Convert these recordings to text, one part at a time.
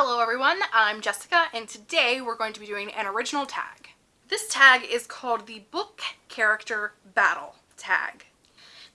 Hello everyone, I'm Jessica and today we're going to be doing an original tag. This tag is called the Book Character Battle tag.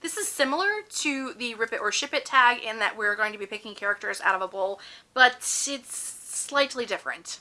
This is similar to the Rip It or Ship It tag in that we're going to be picking characters out of a bowl, but it's slightly different.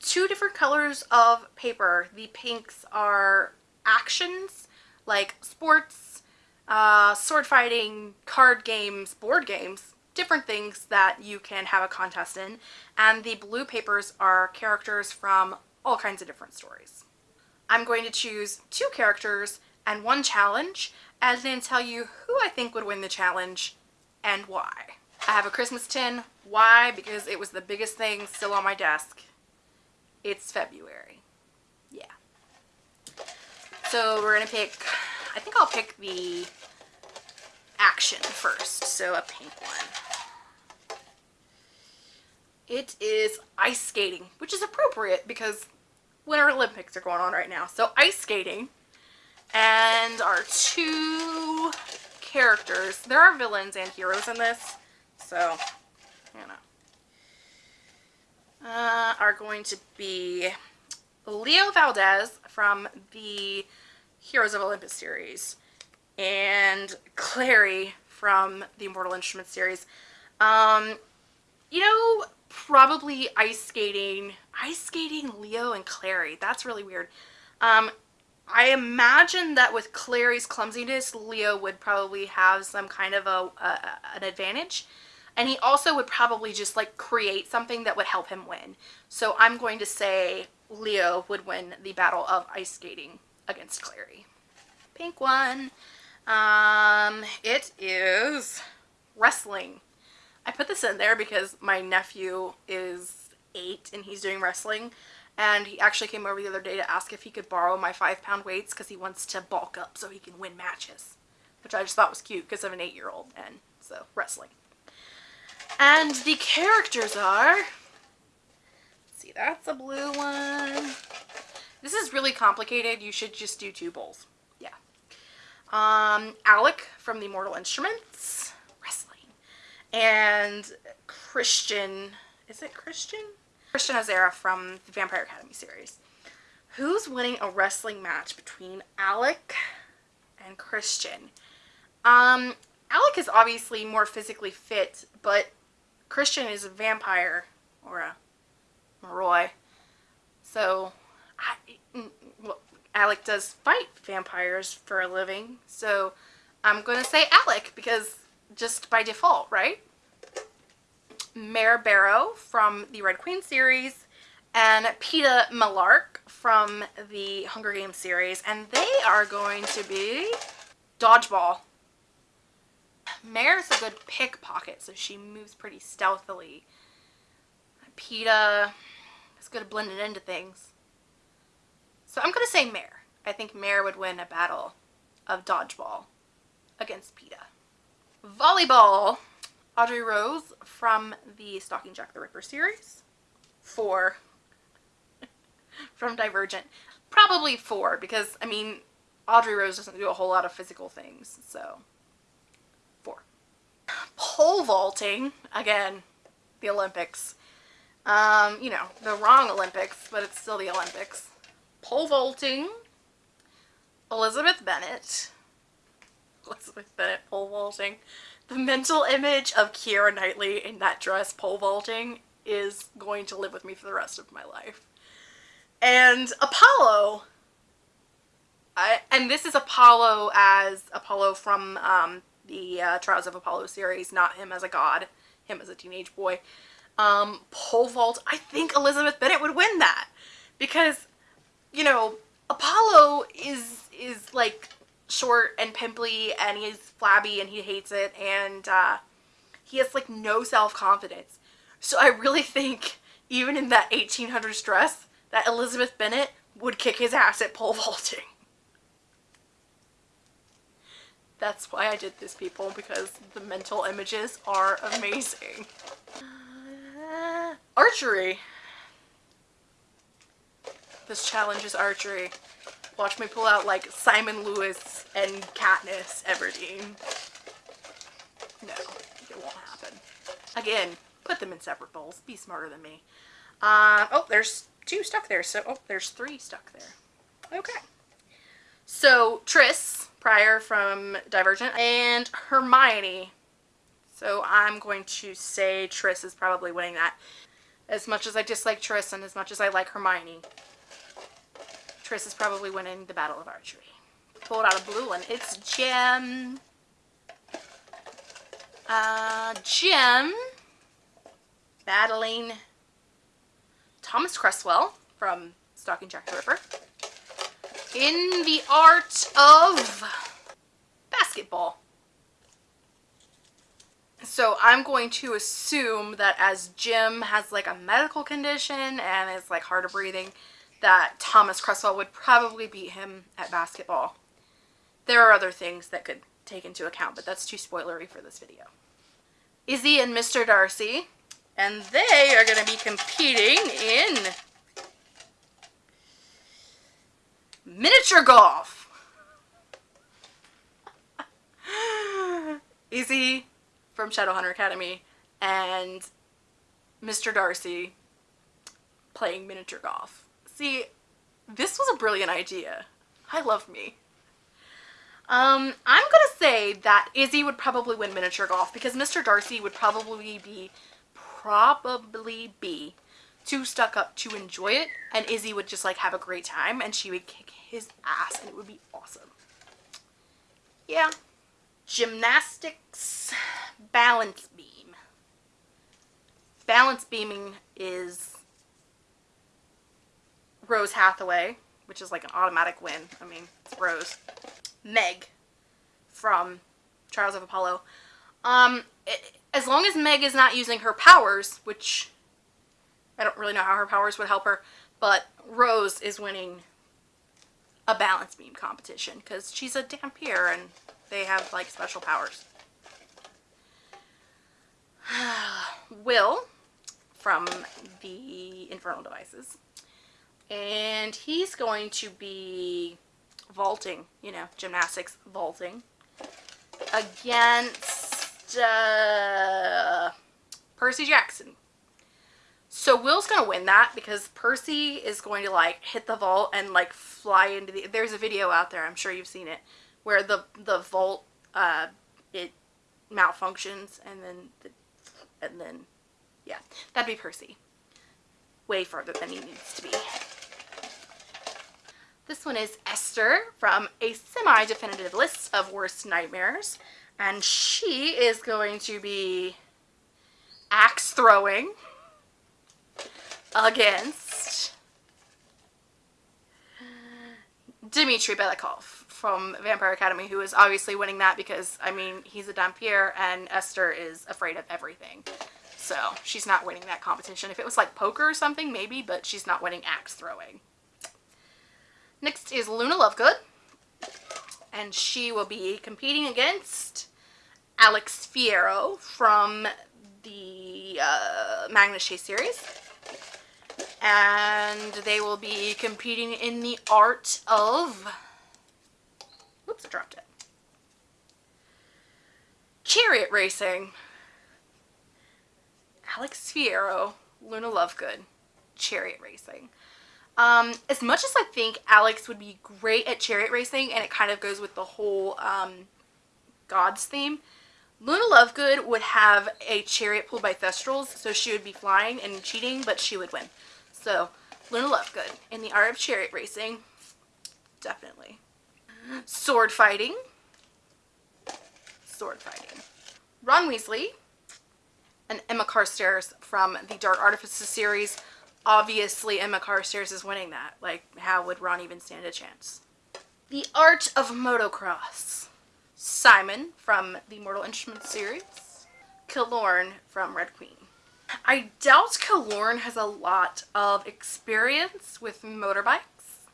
Two different colors of paper. The pinks are actions like sports, uh, sword fighting, card games, board games, different things that you can have a contest in. And the blue papers are characters from all kinds of different stories. I'm going to choose two characters and one challenge and then tell you who I think would win the challenge and why. I have a Christmas tin. Why? Because it was the biggest thing still on my desk. It's February. Yeah. So we're going to pick, I think I'll pick the action first. So a pink one. It is ice skating, which is appropriate because Winter Olympics are going on right now. So ice skating and our two characters, there are villains and heroes in this, so, you know, uh, are going to be Leo Valdez from the Heroes of Olympus series and Clary from the Immortal Instruments series. Um, you know, probably ice skating, ice skating Leo and Clary. That's really weird. Um, I imagine that with Clary's clumsiness, Leo would probably have some kind of a, a, an advantage. And he also would probably just like create something that would help him win. So I'm going to say Leo would win the battle of ice skating against Clary. Pink one. Um, it is wrestling. I put this in there because my nephew is eight and he's doing wrestling and he actually came over the other day to ask if he could borrow my five pound weights because he wants to bulk up so he can win matches which I just thought was cute because I'm an eight-year-old and so wrestling. And the characters are see that's a blue one. This is really complicated. You should just do two bowls. Yeah. Um Alec from the Mortal Instruments and Christian is it Christian Christian Ozera from the Vampire Academy series. Who's winning a wrestling match between Alec and Christian? Um, Alec is obviously more physically fit, but Christian is a vampire or a Moroi. So, I, mm, well, Alec does fight vampires for a living. So, I'm going to say Alec because just by default, right? Mare Barrow from the Red Queen series and Peeta Mellark from the Hunger Games series and they are going to be Dodgeball. Mare's a good pickpocket so she moves pretty stealthily. Peeta is good at blending into things. So I'm going to say Mare. I think Mare would win a battle of Dodgeball against Peeta. Volleyball. Audrey Rose from the Stalking Jack the Ripper series. Four. from Divergent. Probably four because, I mean, Audrey Rose doesn't do a whole lot of physical things, so four. Pole vaulting, again, the Olympics. Um, you know, the wrong Olympics, but it's still the Olympics. Pole vaulting, Elizabeth Bennet. Elizabeth Bennet pole vaulting. The mental image of Keira Knightley in that dress pole vaulting is going to live with me for the rest of my life. And Apollo, I, and this is Apollo as Apollo from um, the uh, Trials of Apollo series, not him as a god, him as a teenage boy. Um, pole vault, I think Elizabeth Bennet would win that because, you know, Apollo is, is like short and pimply and he's flabby and he hates it and uh, he has like no self-confidence. So I really think even in that 1800s dress that Elizabeth Bennet would kick his ass at pole vaulting. That's why I did this people because the mental images are amazing. Archery. This challenge is archery. Watch me pull out like Simon Lewis and Katniss Everdeen. No, it won't happen. Again, Put them in separate bowls. Be smarter than me. Uh, oh, there's two stuck there. So, oh, there's three stuck there. Okay. So, Tris, Prior from Divergent, and Hermione. So, I'm going to say Tris is probably winning that. As much as I dislike Tris and as much as I like Hermione, Tris is probably winning the Battle of Archery. Pulled out a blue one. It's Jem. Uh, Jem battling Thomas Cresswell from Stalking Jack the Ripper in the art of basketball. So I'm going to assume that as Jem has like a medical condition and is like hard of breathing, that Thomas Cresswell would probably beat him at basketball. There are other things that could take into account, but that's too spoilery for this video. Izzy and Mr. Darcy, and they are going to be competing in miniature golf. Izzy from Shadowhunter Academy and Mr. Darcy playing miniature golf. See, this was a brilliant idea. I love me. Um, I'm gonna say that Izzy would probably win miniature golf because Mr. Darcy would probably be, probably be too stuck up to enjoy it and Izzy would just like have a great time and she would kick his ass and it would be awesome. Yeah. Gymnastics balance beam. Balance beaming is Rose Hathaway, which is like an automatic win. I mean, it's Rose. Meg from Trials of Apollo. Um, it, as long as Meg is not using her powers, which I don't really know how her powers would help her, but Rose is winning a balance beam competition because she's a Dhampir and they have like special powers. Will from the Infernal Devices and he's going to be vaulting, you know, gymnastics vaulting against uh, Percy Jackson. So Will's going to win that because Percy is going to like hit the vault and like fly into the there's a video out there, I'm sure you've seen it, where the the vault uh it malfunctions and then the, and then yeah, that'd be Percy. Way further than he needs to be. This one is Esther from a semi-definitive list of worst nightmares. And she is going to be axe throwing against Dimitri Belikov from Vampire Academy, who is obviously winning that because, I mean, he's a Dhampir and Esther is afraid of everything. So she's not winning that competition. If it was like poker or something, maybe, but she's not winning axe throwing. Next is Luna Lovegood. And she will be competing against Alex Fierro from the uh, Magnus Chase series. And they will be competing in the art of... Oops, I dropped it. Chariot racing. Alex Fierro, Luna Lovegood, chariot racing. Um, as much as I think Alex would be great at chariot racing, and it kind of goes with the whole um, gods theme, Luna Lovegood would have a chariot pulled by Thestrals, so she would be flying and cheating, but she would win. So, Luna Lovegood in the art of chariot racing, definitely. Sword fighting. Sword fighting. Ron Weasley and Emma Carstairs from the Dark Artifices series obviously Emma Carstairs is winning that. Like, how would Ron even stand a chance? The Art of Motocross. Simon from the Mortal Instruments series. Kilorn from Red Queen. I doubt Kilorn has a lot of experience with motorbikes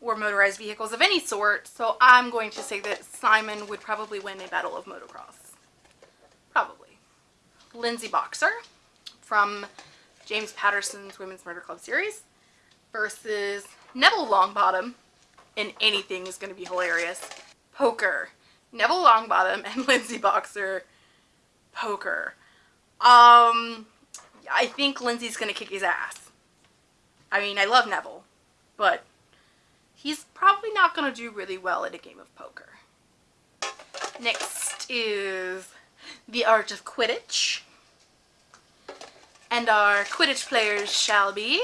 or motorized vehicles of any sort, so I'm going to say that Simon would probably win a battle of motocross. Probably. Lindsay Boxer from James Patterson's Women's Murder Club series versus Neville Longbottom and anything is going to be hilarious. Poker. Neville Longbottom and Lindsay Boxer. Poker. Um, I think Lindsay's gonna kick his ass. I mean, I love Neville, but he's probably not gonna do really well at a game of poker. Next is the art of Quidditch. And our Quidditch players shall be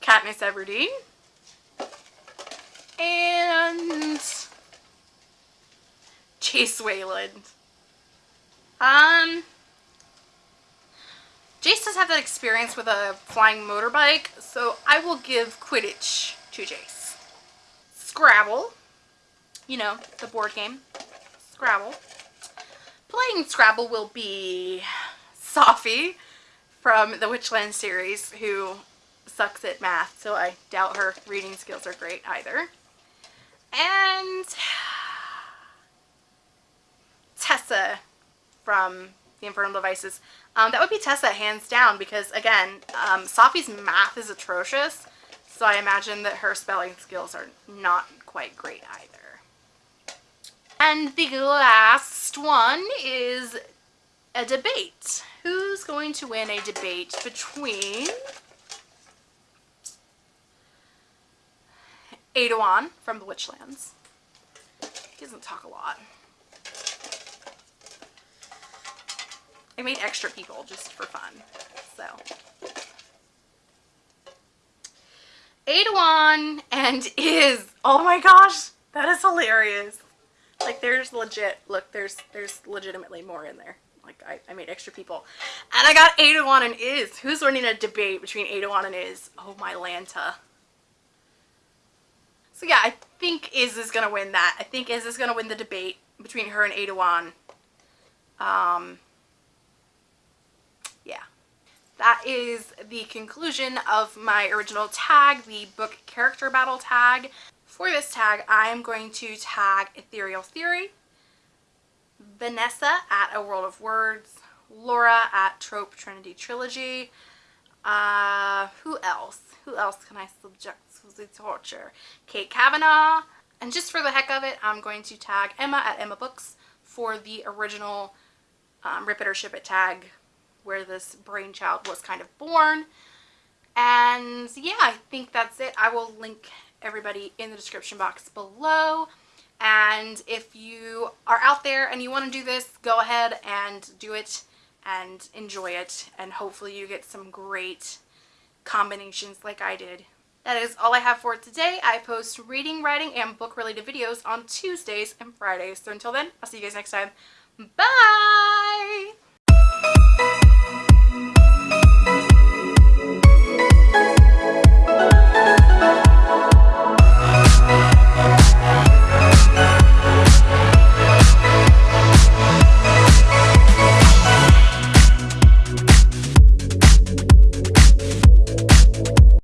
Katniss Everdeen and Jace Wayland. Um, Jace does have that experience with a flying motorbike, so I will give Quidditch to Jace. Scrabble, you know, the board game. Scrabble. Playing Scrabble will be Sophie from the Witchland series, who sucks at math, so I doubt her reading skills are great either. And Tessa from the Infernal Devices. Um, that would be Tessa hands down because again, um, Sophie's math is atrocious. So I imagine that her spelling skills are not quite great either. And the last one Iz a debate. Who's going to win a debate between Aeduan from the Witchlands. He doesn't talk a lot. I made extra people just for fun. So. Aeduan and is, oh my gosh, that is hilarious. Like there's legit, look, there's there's legitimately more in there. Like I, I made extra people. And I got Aeduan and Iz. Who's winning a debate between Aeduan and Iz? Oh my Lanta. So yeah, I think Iz is going to win that. I think Iz is going to win the debate between her and Aeduan. Um, yeah. That is the conclusion of my original tag, the book character battle tag. For this tag, I am going to tag Ethereal Theory, Vanessa at A World of Words, Laura at Trope Trinity Trilogy, uh, who else? Who else can I subject to the torture? Kate Kavanaugh. And just for the heck of it, I'm going to tag Emma at Emma Books for the original um, Rip It or Ship It tag where this brainchild was kind of born. And yeah, I think that's it. I will link everybody in the description box below. And if you are out there and you want to do this, go ahead and do it and enjoy it and hopefully you get some great combinations like I did. That is all I have for today. I post reading, writing, and book related videos on Tuesdays and Fridays. So until then, I'll see you guys next time. Bye!